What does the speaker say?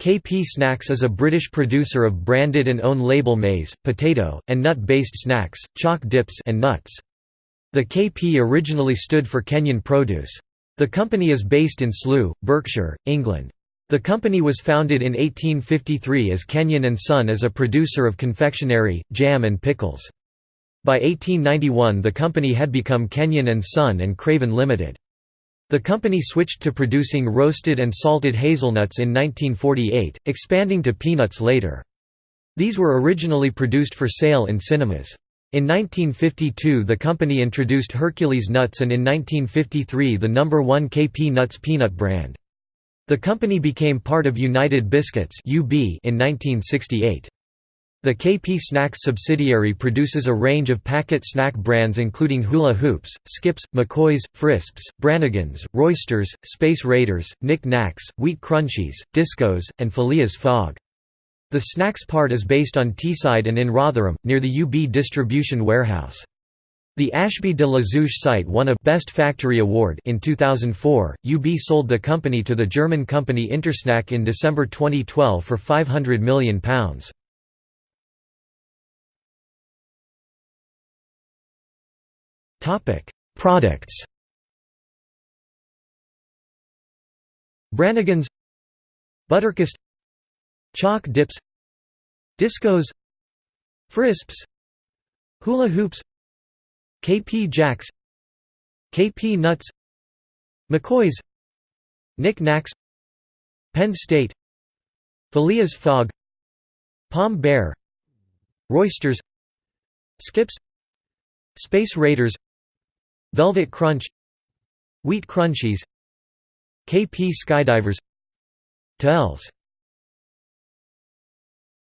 KP Snacks is a British producer of branded and own-label maize, potato, and nut-based snacks, choc dips and nuts. The KP originally stood for Kenyon Produce. The company is based in Slough, Berkshire, England. The company was founded in 1853 as Kenyon and Son as a producer of confectionery, jam and pickles. By 1891 the company had become Kenyon and Son and Craven Limited. The company switched to producing roasted and salted hazelnuts in 1948, expanding to peanuts later. These were originally produced for sale in cinemas. In 1952 the company introduced Hercules nuts and in 1953 the number 1 KP Nuts peanut brand. The company became part of United Biscuits in 1968. The KP Snacks subsidiary produces a range of packet snack brands including Hula Hoops, Skips, McCoys, Frisps, Brannigan's, Roysters, Space Raiders, Nick Nacks, Wheat Crunchies, Discos, and Phileas Fogg. The snacks part is based on Teesside and in Rotherham, near the UB distribution warehouse. The Ashby de la Zouch site won a Best Factory Award in 2004. UB sold the company to the German company Intersnack in December 2012 for £500 million. Products. Brannigan's. Butterkist Choc dips. Discos. Frisps. Hula hoops. KP Jacks. KP nuts. McCoys. Nick Nacks Penn State. Phileas Fogg Pom-Bear. Roysters. Skips. Space Raiders Velvet Crunch Wheat Crunchies KP Skydivers Tels